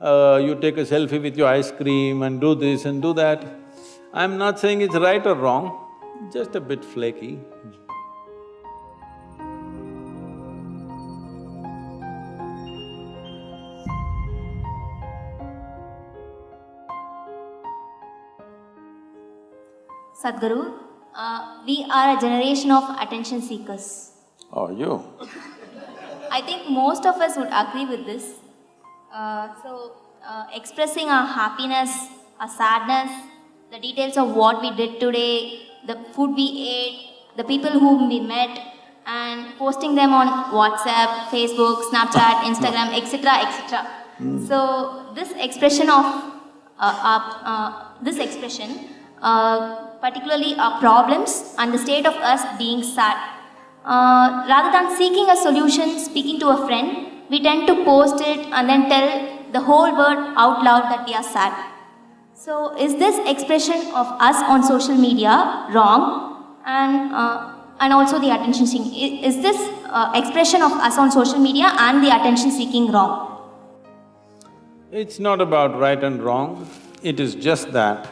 uh, you take a selfie with your ice cream and do this and do that. I'm not saying it's right or wrong, just a bit flaky. Sadhguru, uh, we are a generation of attention seekers. Oh, you? I think most of us would agree with this. Uh, so, uh, expressing our happiness, our sadness, the details of what we did today, the food we ate, the people whom we met, and posting them on WhatsApp, Facebook, Snapchat, Instagram, etc., etc. So, this expression of uh, uh, uh, this expression, uh, particularly our problems and the state of us being sad. Uh, rather than seeking a solution, speaking to a friend, we tend to post it and then tell the whole world out loud that we are sad. So, is this expression of us on social media wrong? And uh, and also the attention seeking. Is this uh, expression of us on social media and the attention seeking wrong? It's not about right and wrong, it is just that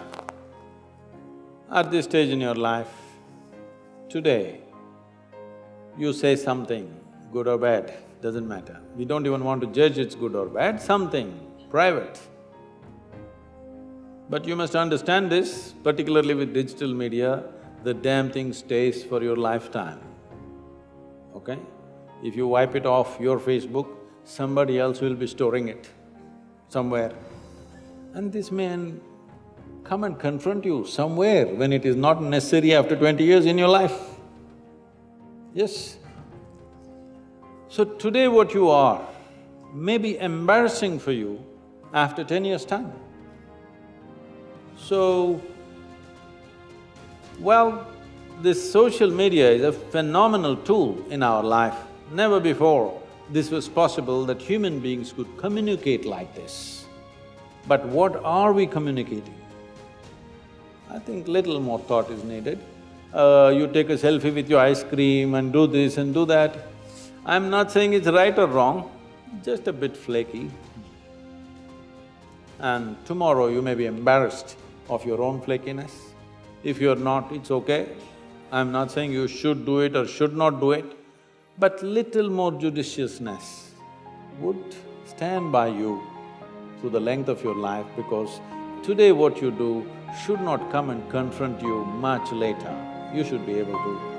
at this stage in your life, today, you say something, good or bad, doesn't matter. We don't even want to judge it's good or bad, something private. But you must understand this, particularly with digital media, the damn thing stays for your lifetime, okay? If you wipe it off your Facebook, somebody else will be storing it somewhere. And this may come and confront you somewhere when it is not necessary after twenty years in your life. Yes. So today what you are may be embarrassing for you after ten years' time. So, well, this social media is a phenomenal tool in our life. Never before this was possible that human beings could communicate like this. But what are we communicating? I think little more thought is needed. Uh, you take a selfie with your ice cream and do this and do that. I'm not saying it's right or wrong, just a bit flaky. And tomorrow you may be embarrassed of your own flakiness. If you're not, it's okay. I'm not saying you should do it or should not do it, but little more judiciousness would stand by you through the length of your life because today what you do should not come and confront you much later. You should be able to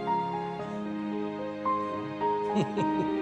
Hehehehe